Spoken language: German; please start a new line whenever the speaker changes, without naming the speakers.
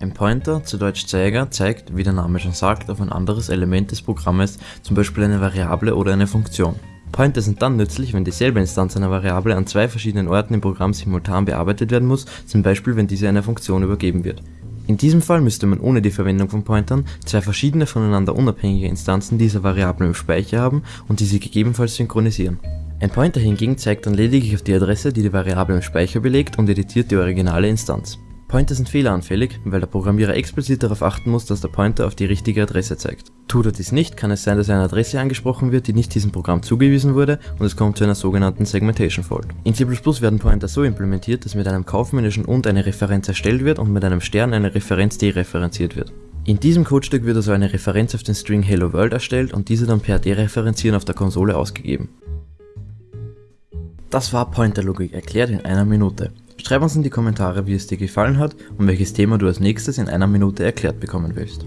Ein Pointer, zu Deutsch Zeiger, zeigt, wie der Name schon sagt, auf ein anderes Element des Programmes, zum Beispiel eine Variable oder eine Funktion. Pointer sind dann nützlich, wenn dieselbe Instanz einer Variable an zwei verschiedenen Orten im Programm simultan bearbeitet werden muss, zum Beispiel wenn diese einer Funktion übergeben wird. In diesem Fall müsste man ohne die Verwendung von Pointern zwei verschiedene voneinander unabhängige Instanzen dieser Variable im Speicher haben und diese gegebenenfalls synchronisieren. Ein Pointer hingegen zeigt dann lediglich auf die Adresse, die die Variable im Speicher belegt und editiert die originale Instanz. Pointer sind fehleranfällig, weil der Programmierer explizit darauf achten muss, dass der Pointer auf die richtige Adresse zeigt. Tut er dies nicht, kann es sein, dass eine Adresse angesprochen wird, die nicht diesem Programm zugewiesen wurde und es kommt zu einer sogenannten Segmentation Fault. In C++ werden Pointer so implementiert, dass mit einem kaufmännischen und eine Referenz erstellt wird und mit einem Stern eine Referenz dereferenziert wird. In diesem Codestück wird also eine Referenz auf den String Hello World erstellt und diese dann per Dereferenzieren auf der Konsole ausgegeben. Das war Pointerlogik erklärt in einer Minute. Schreib uns in die Kommentare, wie es dir gefallen hat und welches Thema du als nächstes in einer Minute erklärt bekommen willst.